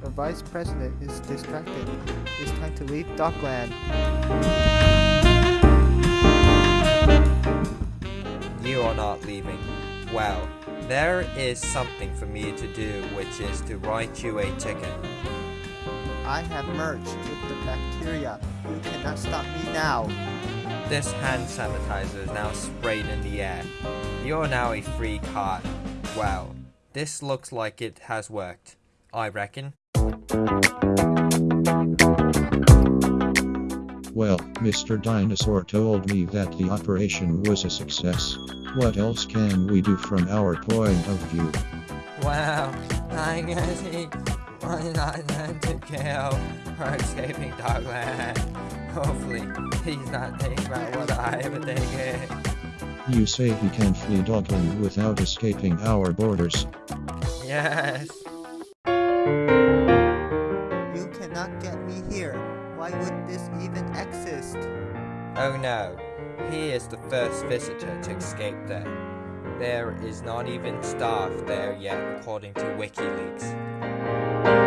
The vice president is distracted. It's time to leave Dogland. You are not leaving. Well, there is something for me to do, which is to write you a ticket. I have merged with the bacteria. You cannot stop me now. This hand sanitizer is now sprayed in the air. You're now a free card. Well, this looks like it has worked. I reckon. Well, Mr. Dinosaur told me that the operation was a success. What else can we do from our point of view? Well, I guess he was not meant to kill for escaping Dogland. Hopefully, he's not thinking about what I am thinking. You say he can flee Dogland without escaping our borders. Yes. You cannot get me here. Why would this even exist? Oh no, he is the first visitor to escape there. There is not even staff there yet according to WikiLeaks.